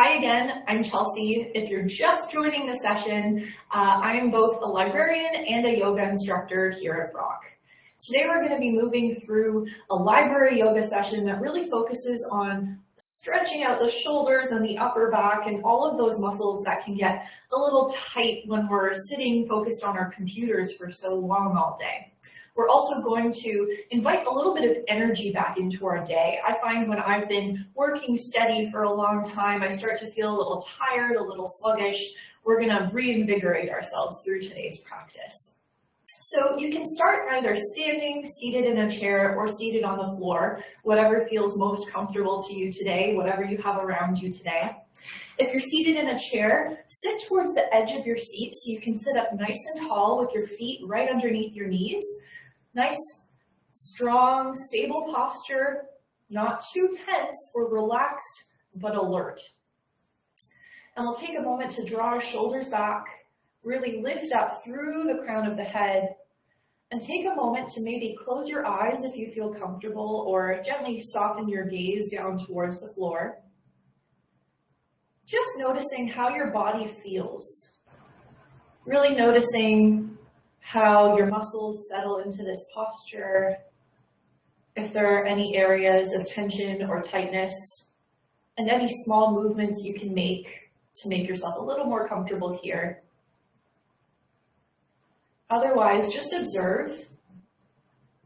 Hi again, I'm Chelsea. If you're just joining the session, uh, I'm both a librarian and a yoga instructor here at Brock. Today we're going to be moving through a library yoga session that really focuses on stretching out the shoulders and the upper back and all of those muscles that can get a little tight when we're sitting focused on our computers for so long all day. We're also going to invite a little bit of energy back into our day. I find when I've been working steady for a long time, I start to feel a little tired, a little sluggish. We're gonna reinvigorate ourselves through today's practice. So you can start either standing, seated in a chair, or seated on the floor, whatever feels most comfortable to you today, whatever you have around you today. If you're seated in a chair, sit towards the edge of your seat so you can sit up nice and tall with your feet right underneath your knees. Nice, strong, stable posture, not too tense or relaxed, but alert. And we'll take a moment to draw our shoulders back, really lift up through the crown of the head, and take a moment to maybe close your eyes if you feel comfortable or gently soften your gaze down towards the floor. Just noticing how your body feels. Really noticing how your muscles settle into this posture, if there are any areas of tension or tightness, and any small movements you can make to make yourself a little more comfortable here. Otherwise, just observe.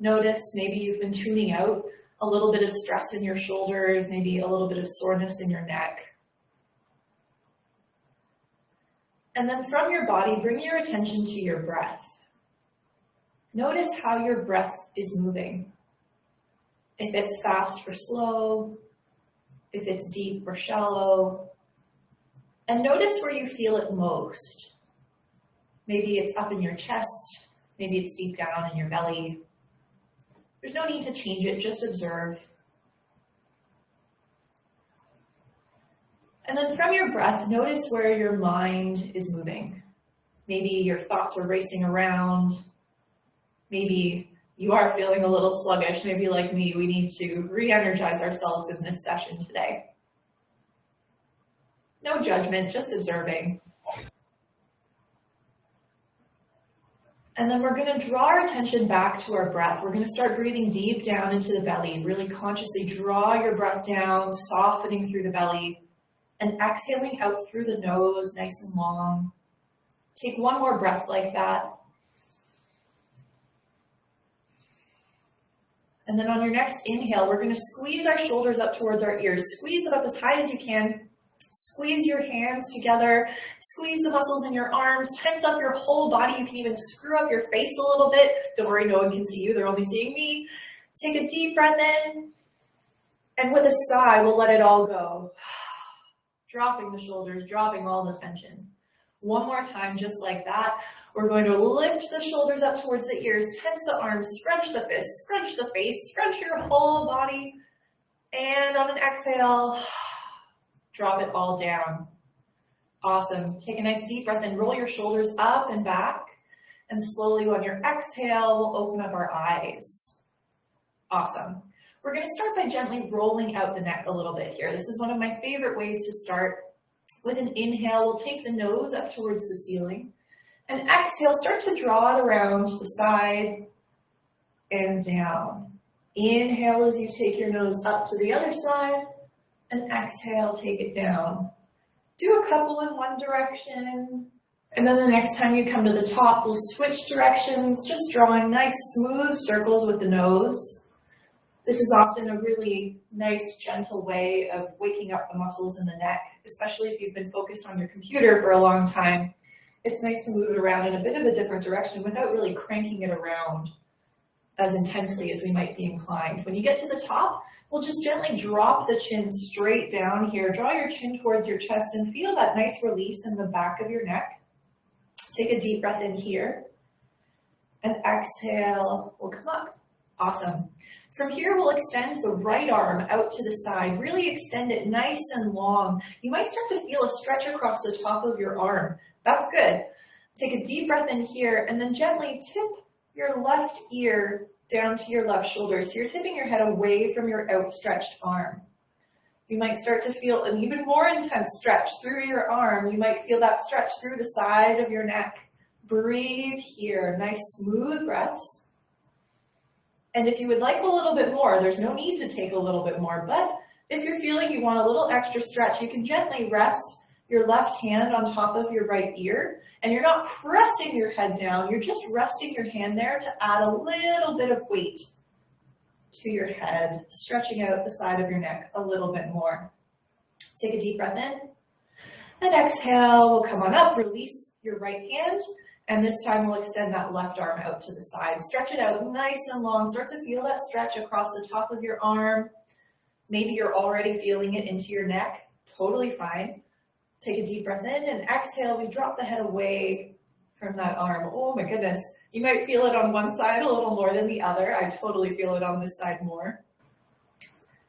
Notice maybe you've been tuning out a little bit of stress in your shoulders, maybe a little bit of soreness in your neck. And then from your body, bring your attention to your breath. Notice how your breath is moving. If it's fast or slow, if it's deep or shallow, and notice where you feel it most. Maybe it's up in your chest, maybe it's deep down in your belly. There's no need to change it, just observe. And then from your breath, notice where your mind is moving. Maybe your thoughts are racing around, maybe you are feeling a little sluggish, maybe like me, we need to re-energize ourselves in this session today. No judgment, just observing. And then we're gonna draw our attention back to our breath. We're gonna start breathing deep down into the belly, really consciously draw your breath down, softening through the belly, and exhaling out through the nose, nice and long. Take one more breath like that. And then on your next inhale, we're gonna squeeze our shoulders up towards our ears. Squeeze them up as high as you can. Squeeze your hands together. Squeeze the muscles in your arms. Tense up your whole body. You can even screw up your face a little bit. Don't worry, no one can see you. They're only seeing me. Take a deep breath in. And with a sigh, we'll let it all go. dropping the shoulders, dropping all the tension. One more time, just like that. We're going to lift the shoulders up towards the ears, tense the arms, scrunch the fists, scrunch the face, scrunch your whole body. And on an exhale, drop it all down. Awesome. Take a nice deep breath and roll your shoulders up and back. And slowly on your exhale, we'll open up our eyes. Awesome. We're going to start by gently rolling out the neck a little bit here. This is one of my favorite ways to start. With an inhale, we'll take the nose up towards the ceiling. And exhale, start to draw it around to the side and down. Inhale as you take your nose up to the other side, and exhale, take it down. Do a couple in one direction, and then the next time you come to the top, we'll switch directions, just drawing nice smooth circles with the nose. This is often a really nice, gentle way of waking up the muscles in the neck, especially if you've been focused on your computer for a long time it's nice to move it around in a bit of a different direction without really cranking it around as intensely as we might be inclined. When you get to the top, we'll just gently drop the chin straight down here. Draw your chin towards your chest and feel that nice release in the back of your neck. Take a deep breath in here and exhale, we'll come up. Awesome. From here, we'll extend the right arm out to the side. Really extend it nice and long. You might start to feel a stretch across the top of your arm. That's good. Take a deep breath in here and then gently tip your left ear down to your left shoulder. So you're tipping your head away from your outstretched arm. You might start to feel an even more intense stretch through your arm. You might feel that stretch through the side of your neck. Breathe here, nice smooth breaths. And if you would like a little bit more, there's no need to take a little bit more, but if you're feeling you want a little extra stretch, you can gently rest your left hand on top of your right ear, and you're not pressing your head down, you're just resting your hand there to add a little bit of weight to your head, stretching out the side of your neck a little bit more. Take a deep breath in, and exhale, we'll come on up, release your right hand, and this time we'll extend that left arm out to the side. Stretch it out nice and long. Start to feel that stretch across the top of your arm. Maybe you're already feeling it into your neck. Totally fine. Take a deep breath in and exhale. We drop the head away from that arm. Oh my goodness. You might feel it on one side a little more than the other. I totally feel it on this side more.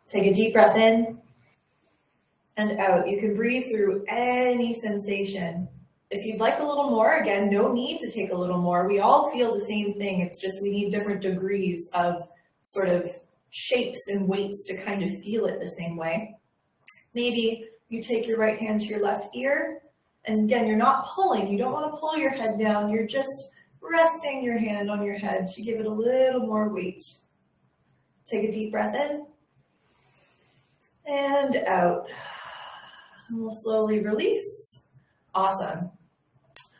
Take a deep breath in and out. You can breathe through any sensation. If you'd like a little more, again, no need to take a little more. We all feel the same thing. It's just we need different degrees of sort of shapes and weights to kind of feel it the same way. Maybe you take your right hand to your left ear, and again, you're not pulling. You don't want to pull your head down. You're just resting your hand on your head to give it a little more weight. Take a deep breath in and out. And we'll slowly release. Awesome.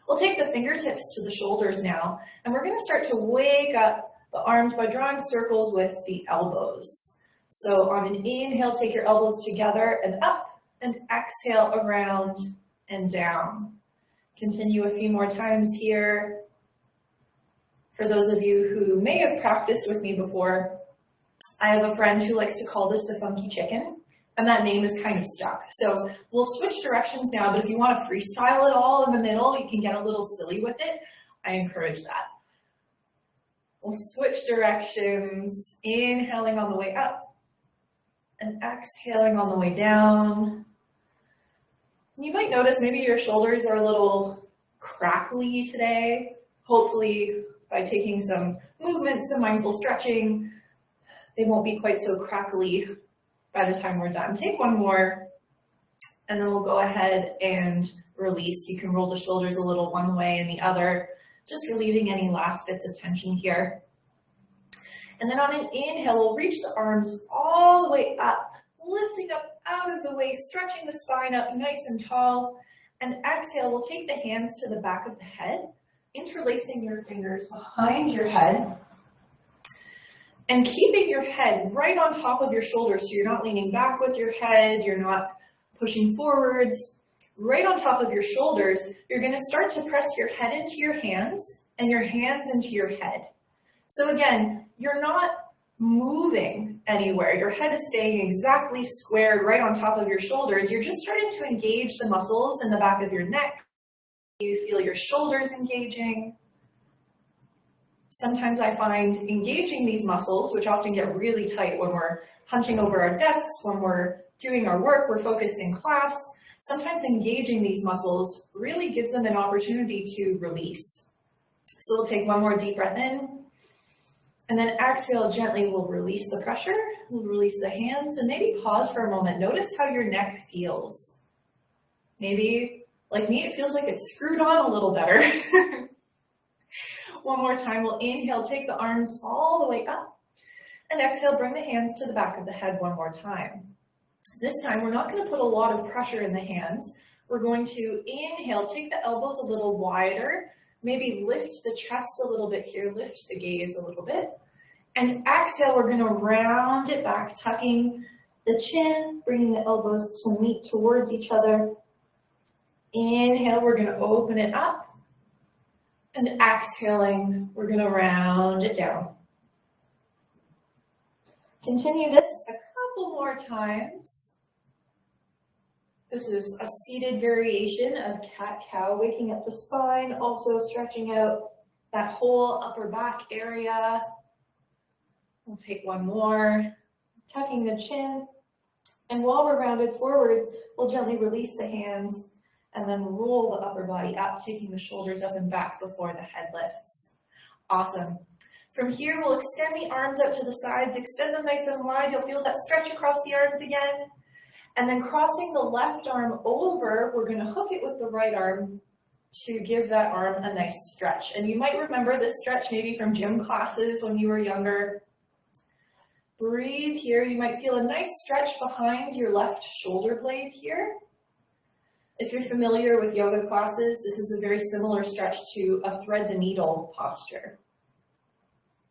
We'll take the fingertips to the shoulders now, and we're going to start to wake up the arms by drawing circles with the elbows. So on an inhale, take your elbows together and up, and exhale around and down. Continue a few more times here. For those of you who may have practiced with me before, I have a friend who likes to call this the funky chicken and that name is kind of stuck. So we'll switch directions now, but if you want to freestyle it all in the middle, you can get a little silly with it. I encourage that. We'll switch directions, inhaling on the way up and exhaling on the way down. You might notice maybe your shoulders are a little crackly today. Hopefully by taking some movements, some mindful stretching, they won't be quite so crackly by the time we're done. Take one more, and then we'll go ahead and release. You can roll the shoulders a little one way and the other, just relieving any last bits of tension here. And then on an inhale, we'll reach the arms all the way up, lifting up out of the way, stretching the spine up nice and tall. And exhale, we'll take the hands to the back of the head, interlacing your fingers behind your head, and keeping your head right on top of your shoulders so you're not leaning back with your head, you're not pushing forwards, right on top of your shoulders, you're going to start to press your head into your hands and your hands into your head. So again, you're not moving anywhere. Your head is staying exactly squared right on top of your shoulders. You're just starting to engage the muscles in the back of your neck. You feel your shoulders engaging. Sometimes I find engaging these muscles, which often get really tight when we're hunching over our desks, when we're doing our work, we're focused in class, sometimes engaging these muscles really gives them an opportunity to release. So we'll take one more deep breath in, and then exhale gently, we'll release the pressure, we'll release the hands, and maybe pause for a moment. Notice how your neck feels. Maybe, like me, it feels like it's screwed on a little better. One more time, we'll inhale, take the arms all the way up. And exhale, bring the hands to the back of the head one more time. This time, we're not gonna put a lot of pressure in the hands. We're going to inhale, take the elbows a little wider, maybe lift the chest a little bit here, lift the gaze a little bit. And exhale, we're gonna round it back, tucking the chin, bringing the elbows to meet towards each other. Inhale, we're gonna open it up. And exhaling, we're gonna round it down. Continue this a couple more times. This is a seated variation of cat-cow, waking up the spine, also stretching out that whole upper back area. We'll take one more, tucking the chin. And while we're rounded forwards, we'll gently release the hands and then roll the upper body up, taking the shoulders up and back before the head lifts. Awesome. From here, we'll extend the arms out to the sides, extend them nice and wide. You'll feel that stretch across the arms again. And then crossing the left arm over, we're gonna hook it with the right arm to give that arm a nice stretch. And you might remember this stretch maybe from gym classes when you were younger. Breathe here. You might feel a nice stretch behind your left shoulder blade here. If you're familiar with yoga classes, this is a very similar stretch to a thread the needle posture,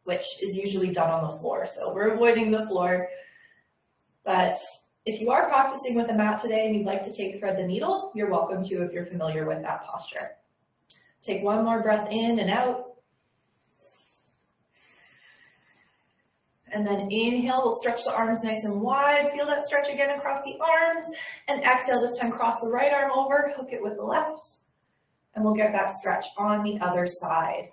which is usually done on the floor. So we're avoiding the floor, but if you are practicing with a mat today and you'd like to take thread the needle, you're welcome to if you're familiar with that posture. Take one more breath in and out. And then inhale, we'll stretch the arms nice and wide. Feel that stretch again across the arms. And exhale, this time cross the right arm over, hook it with the left. And we'll get that stretch on the other side.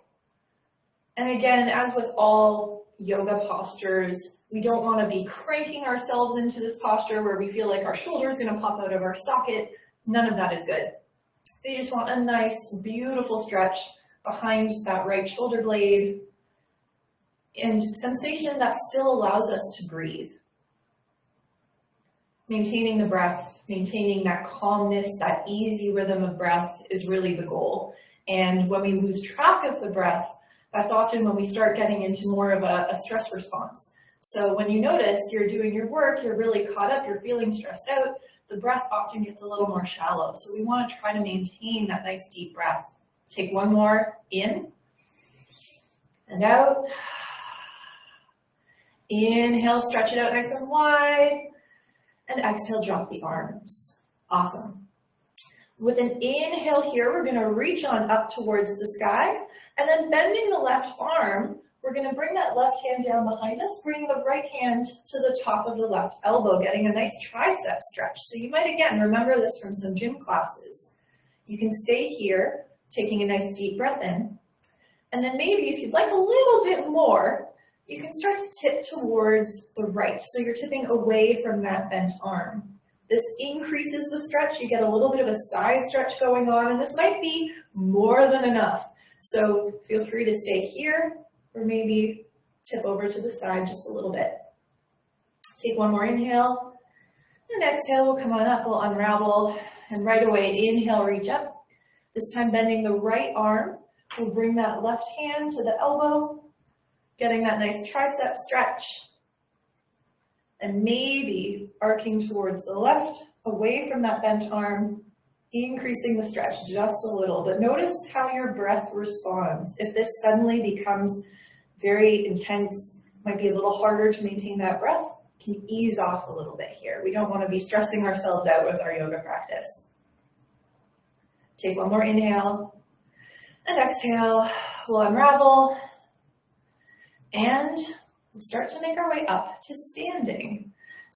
And again, as with all yoga postures, we don't want to be cranking ourselves into this posture where we feel like our shoulder is going to pop out of our socket. None of that is good. You just want a nice, beautiful stretch behind that right shoulder blade and sensation that still allows us to breathe. Maintaining the breath, maintaining that calmness, that easy rhythm of breath is really the goal. And when we lose track of the breath, that's often when we start getting into more of a, a stress response. So when you notice you're doing your work, you're really caught up, you're feeling stressed out, the breath often gets a little more shallow. So we want to try to maintain that nice deep breath. Take one more in and out. Inhale, stretch it out nice and wide. And exhale, drop the arms. Awesome. With an inhale here, we're gonna reach on up towards the sky and then bending the left arm, we're gonna bring that left hand down behind us, bring the right hand to the top of the left elbow, getting a nice tricep stretch. So you might, again, remember this from some gym classes. You can stay here, taking a nice deep breath in. And then maybe if you'd like a little bit more, you can start to tip towards the right. So you're tipping away from that bent arm. This increases the stretch. You get a little bit of a side stretch going on, and this might be more than enough. So feel free to stay here or maybe tip over to the side just a little bit. Take one more inhale, and exhale, we'll come on up, we'll unravel, and right away, inhale, reach up. This time bending the right arm, we'll bring that left hand to the elbow, getting that nice tricep stretch, and maybe arcing towards the left, away from that bent arm, increasing the stretch just a little, but notice how your breath responds. If this suddenly becomes very intense, might be a little harder to maintain that breath, can ease off a little bit here. We don't want to be stressing ourselves out with our yoga practice. Take one more inhale and exhale. We'll unravel and we'll start to make our way up to standing.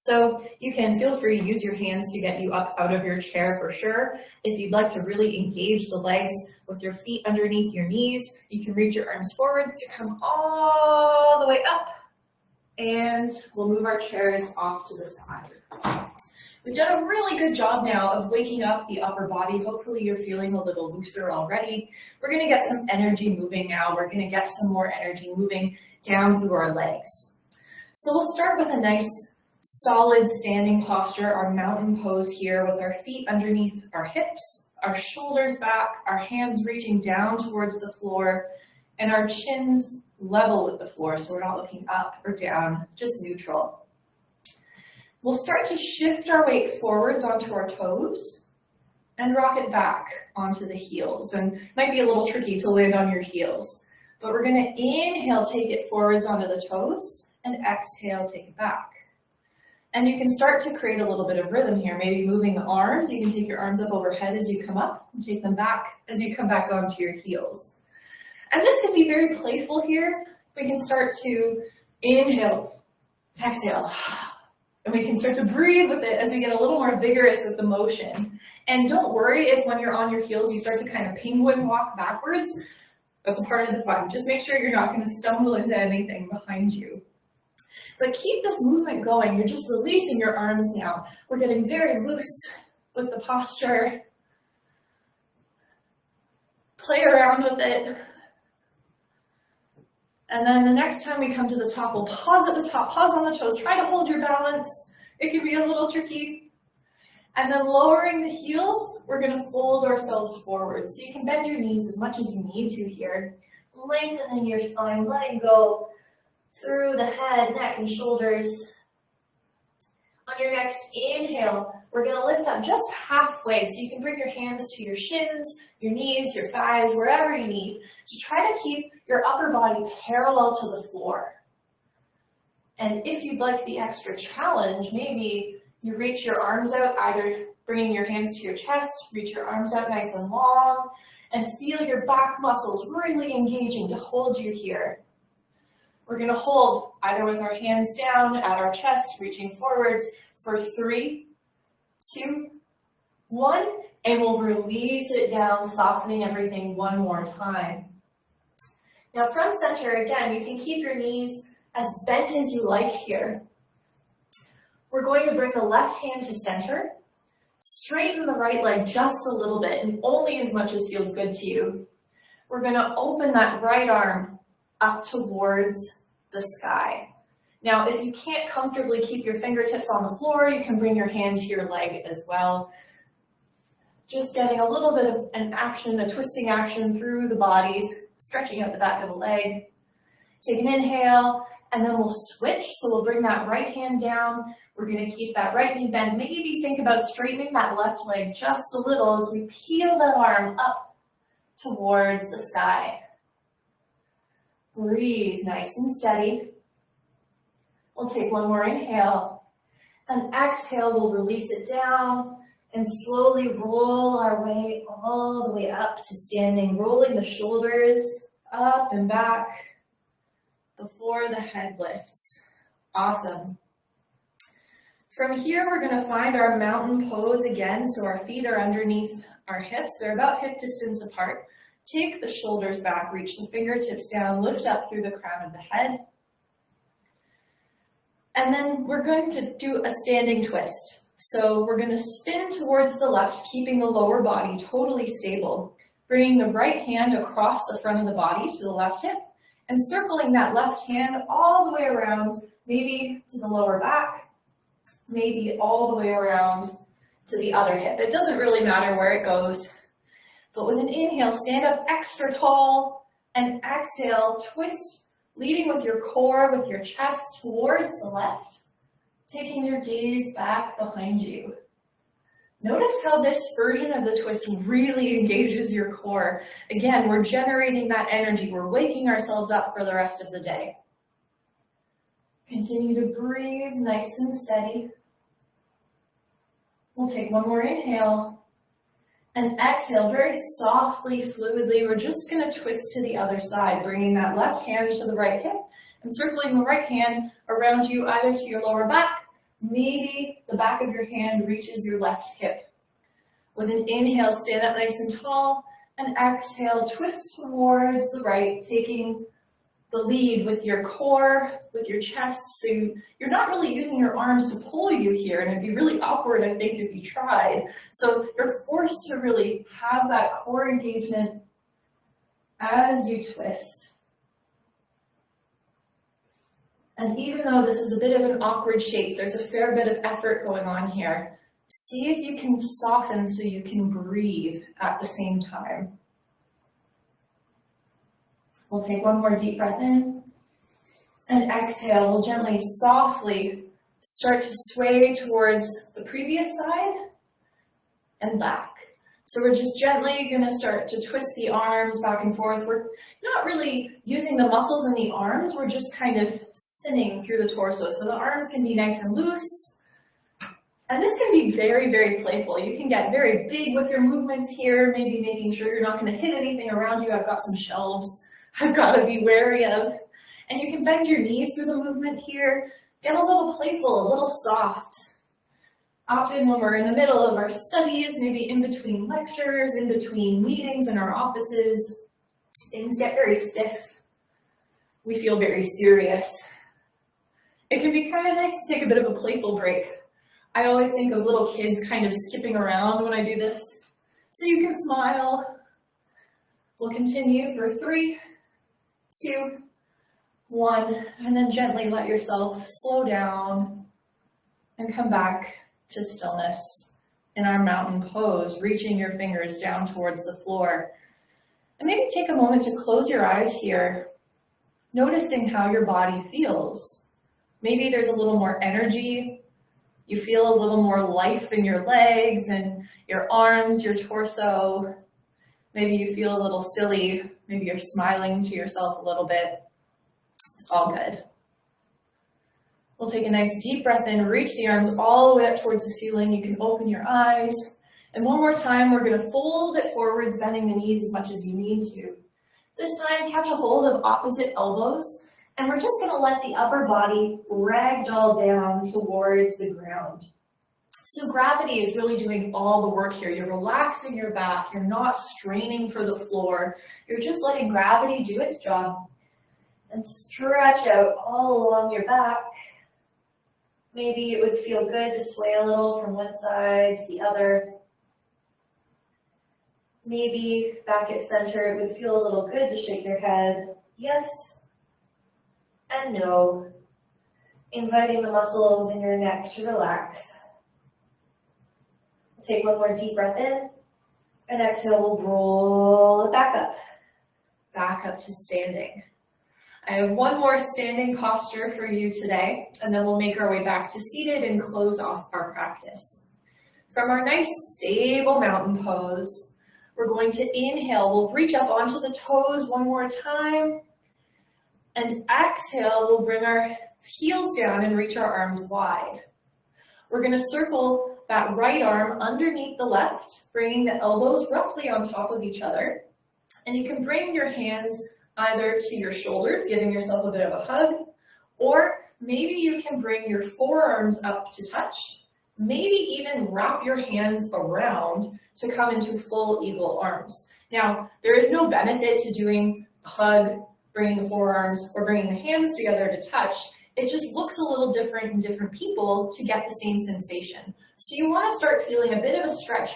So you can feel free to use your hands to get you up out of your chair for sure. If you'd like to really engage the legs with your feet underneath your knees, you can reach your arms forwards to come all the way up and we'll move our chairs off to the side. We've done a really good job now of waking up the upper body. Hopefully you're feeling a little looser already. We're gonna get some energy moving now. We're gonna get some more energy moving down through our legs. So we'll start with a nice solid standing posture, our mountain pose here with our feet underneath our hips, our shoulders back, our hands reaching down towards the floor, and our chins level with the floor so we're not looking up or down, just neutral. We'll start to shift our weight forwards onto our toes and rock it back onto the heels. And it might be a little tricky to land on your heels, but we're gonna inhale, take it forwards onto the toes, and exhale, take it back. And you can start to create a little bit of rhythm here, maybe moving the arms. You can take your arms up overhead as you come up and take them back as you come back onto your heels. And this can be very playful here. We can start to inhale, exhale, and we can start to breathe with it as we get a little more vigorous with the motion. And don't worry if when you're on your heels, you start to kind of penguin walk backwards. That's a part of the fun. Just make sure you're not going to stumble into anything behind you. But keep this movement going. You're just releasing your arms now. We're getting very loose with the posture. Play around with it. And then the next time we come to the top, we'll pause at the top, pause on the toes, try to hold your balance. It can be a little tricky. And then lowering the heels, we're gonna fold ourselves forward. So you can bend your knees as much as you need to here. Lengthening your spine, letting go through the head, neck, and shoulders. On your next inhale, we're gonna lift up just halfway. So you can bring your hands to your shins, your knees, your thighs, wherever you need, to try to keep your upper body parallel to the floor. And if you'd like the extra challenge, maybe you reach your arms out, either bringing your hands to your chest, reach your arms out nice and long, and feel your back muscles really engaging to hold you here. We're gonna hold either with our hands down at our chest, reaching forwards for three, two, one, and we'll release it down, softening everything one more time. Now from center, again, you can keep your knees as bent as you like here. We're going to bring the left hand to center, straighten the right leg just a little bit, and only as much as feels good to you. We're gonna open that right arm up towards the sky. Now, if you can't comfortably keep your fingertips on the floor, you can bring your hand to your leg as well. Just getting a little bit of an action, a twisting action through the body, stretching out the back of the leg. Take an inhale, and then we'll switch. So we'll bring that right hand down. We're gonna keep that right knee bent. Maybe think about straightening that left leg just a little as we peel that arm up towards the sky. Breathe nice and steady. We'll take one more inhale. And exhale, we'll release it down and slowly roll our way all the way up to standing, rolling the shoulders up and back before the head lifts. Awesome. From here, we're gonna find our mountain pose again. So our feet are underneath our hips. They're about hip distance apart. Take the shoulders back, reach the fingertips down, lift up through the crown of the head. And then we're going to do a standing twist. So we're gonna spin towards the left, keeping the lower body totally stable, bringing the right hand across the front of the body to the left hip, and circling that left hand all the way around, maybe to the lower back, maybe all the way around to the other hip. It doesn't really matter where it goes. But with an inhale, stand up extra tall and exhale, twist, leading with your core, with your chest towards the left, taking your gaze back behind you. Notice how this version of the twist really engages your core. Again, we're generating that energy. We're waking ourselves up for the rest of the day. Continue to breathe nice and steady. We'll take one more inhale and exhale very softly, fluidly. We're just going to twist to the other side, bringing that left hand to the right hip and circling the right hand around you, either to your lower back, maybe the back of your hand reaches your left hip. With an inhale, stand up nice and tall, and exhale, twist towards the right, taking the lead with your core, with your chest. So you, you're not really using your arms to pull you here, and it'd be really awkward, I think, if you tried. So you're forced to really have that core engagement as you twist. And even though this is a bit of an awkward shape, there's a fair bit of effort going on here. See if you can soften so you can breathe at the same time. We'll take one more deep breath in and exhale. We'll gently, softly start to sway towards the previous side and back. So we're just gently going to start to twist the arms back and forth. We're not really using the muscles in the arms. We're just kind of spinning through the torso. So the arms can be nice and loose. And this can be very, very playful. You can get very big with your movements here, maybe making sure you're not going to hit anything around you. I've got some shelves I've got to be wary of. And you can bend your knees through the movement here. Get a little playful, a little soft. Often when we're in the middle of our studies, maybe in between lectures, in between meetings in our offices, things get very stiff. We feel very serious. It can be kind of nice to take a bit of a playful break. I always think of little kids kind of skipping around when I do this. So you can smile. We'll continue for three, two, one, and then gently let yourself slow down and come back to stillness in our mountain pose, reaching your fingers down towards the floor. And maybe take a moment to close your eyes here, noticing how your body feels. Maybe there's a little more energy. You feel a little more life in your legs and your arms, your torso. Maybe you feel a little silly. Maybe you're smiling to yourself a little bit. It's all good. We'll take a nice deep breath in, reach the arms all the way up towards the ceiling. You can open your eyes. And one more time, we're gonna fold it forwards, bending the knees as much as you need to. This time, catch a hold of opposite elbows, and we're just gonna let the upper body ragdoll down towards the ground. So gravity is really doing all the work here. You're relaxing your back, you're not straining for the floor, you're just letting gravity do its job. And stretch out all along your back. Maybe it would feel good to sway a little from one side to the other. Maybe back at center, it would feel a little good to shake your head. Yes and no. Inviting the muscles in your neck to relax. Take one more deep breath in. And exhale, we'll roll it back up. Back up to standing. I have one more standing posture for you today, and then we'll make our way back to seated and close off our practice. From our nice stable mountain pose, we're going to inhale. We'll reach up onto the toes one more time. And exhale, we'll bring our heels down and reach our arms wide. We're going to circle that right arm underneath the left, bringing the elbows roughly on top of each other. And you can bring your hands either to your shoulders, giving yourself a bit of a hug, or maybe you can bring your forearms up to touch, maybe even wrap your hands around to come into full eagle arms. Now, there is no benefit to doing a hug, bringing the forearms, or bringing the hands together to touch. It just looks a little different in different people to get the same sensation. So you want to start feeling a bit of a stretch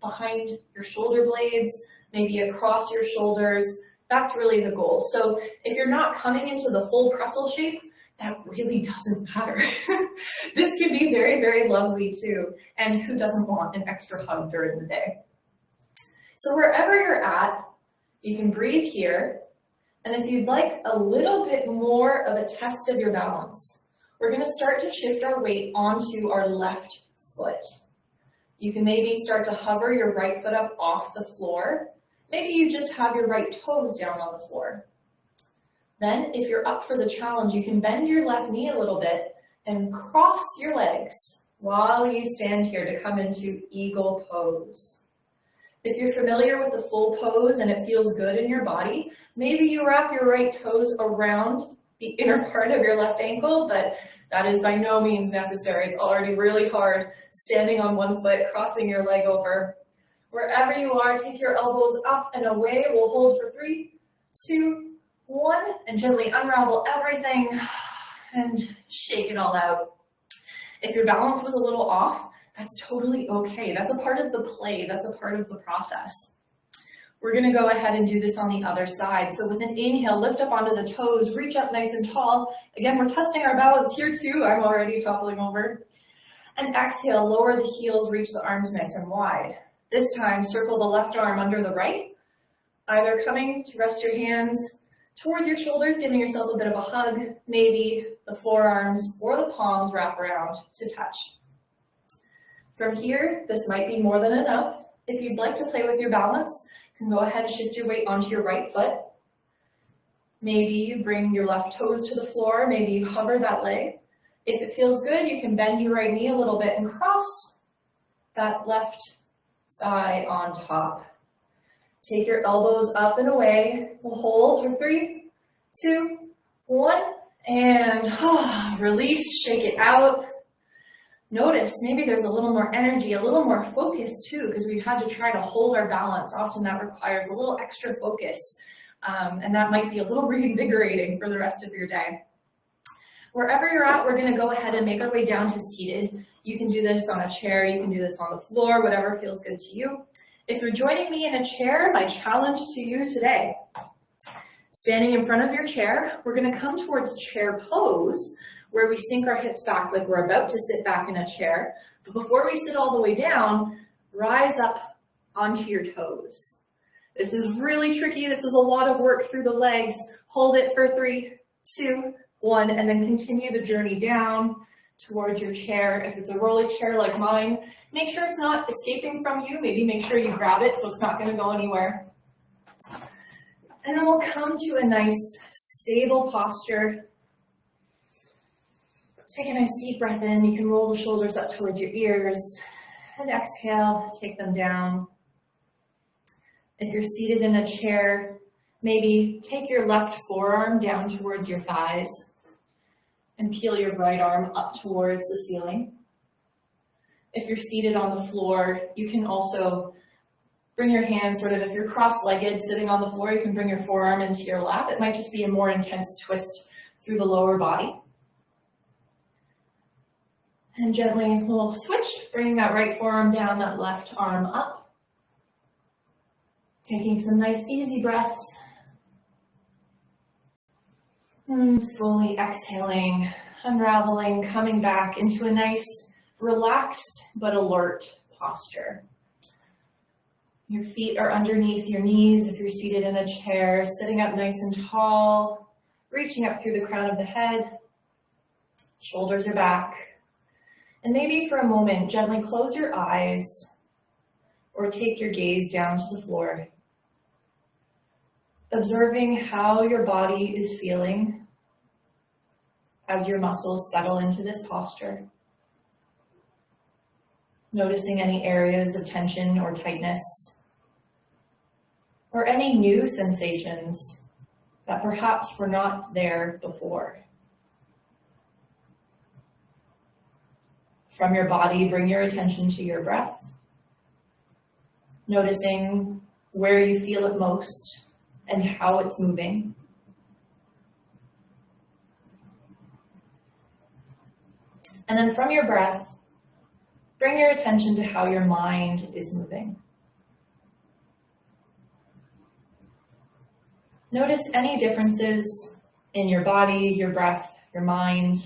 behind your shoulder blades, maybe across your shoulders, that's really the goal. So if you're not coming into the full pretzel shape, that really doesn't matter. this can be very, very lovely too. And who doesn't want an extra hug during the day? So wherever you're at, you can breathe here. And if you'd like a little bit more of a test of your balance, we're gonna start to shift our weight onto our left foot. You can maybe start to hover your right foot up off the floor Maybe you just have your right toes down on the floor. Then, if you're up for the challenge, you can bend your left knee a little bit and cross your legs while you stand here to come into eagle pose. If you're familiar with the full pose and it feels good in your body, maybe you wrap your right toes around the inner part of your left ankle, but that is by no means necessary. It's already really hard standing on one foot, crossing your leg over, Wherever you are, take your elbows up and away. We'll hold for three, two, one, and gently unravel everything and shake it all out. If your balance was a little off, that's totally okay. That's a part of the play. That's a part of the process. We're gonna go ahead and do this on the other side. So with an inhale, lift up onto the toes, reach up nice and tall. Again, we're testing our balance here too. I'm already toppling over. And exhale, lower the heels, reach the arms nice and wide. This time, circle the left arm under the right, either coming to rest your hands towards your shoulders, giving yourself a bit of a hug, maybe the forearms or the palms wrap around to touch. From here, this might be more than enough. If you'd like to play with your balance, can go ahead and shift your weight onto your right foot. Maybe you bring your left toes to the floor, maybe you hover that leg. If it feels good, you can bend your right knee a little bit and cross that left thigh on top. Take your elbows up and away. We'll hold for three, two, one, and release, shake it out. Notice maybe there's a little more energy, a little more focus too, because we've had to try to hold our balance. Often that requires a little extra focus, um, and that might be a little reinvigorating for the rest of your day. Wherever you're at, we're gonna go ahead and make our way down to seated. You can do this on a chair, you can do this on the floor, whatever feels good to you. If you're joining me in a chair, my challenge to you today, standing in front of your chair, we're gonna come towards chair pose, where we sink our hips back like we're about to sit back in a chair. But before we sit all the way down, rise up onto your toes. This is really tricky. This is a lot of work through the legs. Hold it for three, two, one, and then continue the journey down towards your chair. If it's a rolly chair like mine, make sure it's not escaping from you. Maybe make sure you grab it so it's not gonna go anywhere. And then we'll come to a nice stable posture. Take a nice deep breath in. You can roll the shoulders up towards your ears and exhale, take them down. If you're seated in a chair, maybe take your left forearm down towards your thighs and peel your right arm up towards the ceiling. If you're seated on the floor, you can also bring your hands sort of, if you're cross-legged sitting on the floor, you can bring your forearm into your lap. It might just be a more intense twist through the lower body. And gently we'll switch, bringing that right forearm down, that left arm up. Taking some nice easy breaths. And slowly exhaling, unraveling, coming back into a nice, relaxed but alert posture. Your feet are underneath your knees if you're seated in a chair, sitting up nice and tall, reaching up through the crown of the head. Shoulders are back. And maybe for a moment, gently close your eyes or take your gaze down to the floor observing how your body is feeling as your muscles settle into this posture. Noticing any areas of tension or tightness, or any new sensations that perhaps were not there before. From your body, bring your attention to your breath, noticing where you feel it most and how it's moving. And then from your breath, bring your attention to how your mind is moving. Notice any differences in your body, your breath, your mind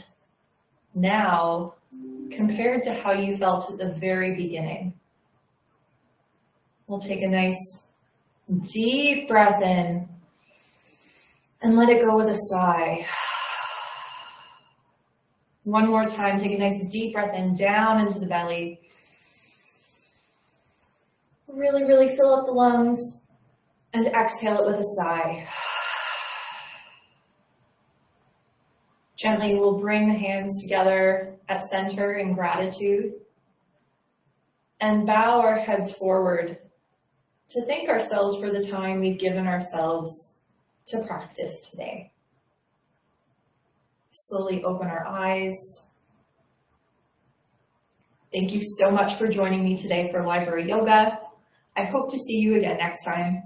now compared to how you felt at the very beginning. We'll take a nice Deep breath in and let it go with a sigh. One more time, take a nice deep breath in, down into the belly. Really, really fill up the lungs and exhale it with a sigh. Gently, we'll bring the hands together at center in gratitude and bow our heads forward to thank ourselves for the time we've given ourselves to practice today. Slowly open our eyes. Thank you so much for joining me today for Library Yoga. I hope to see you again next time.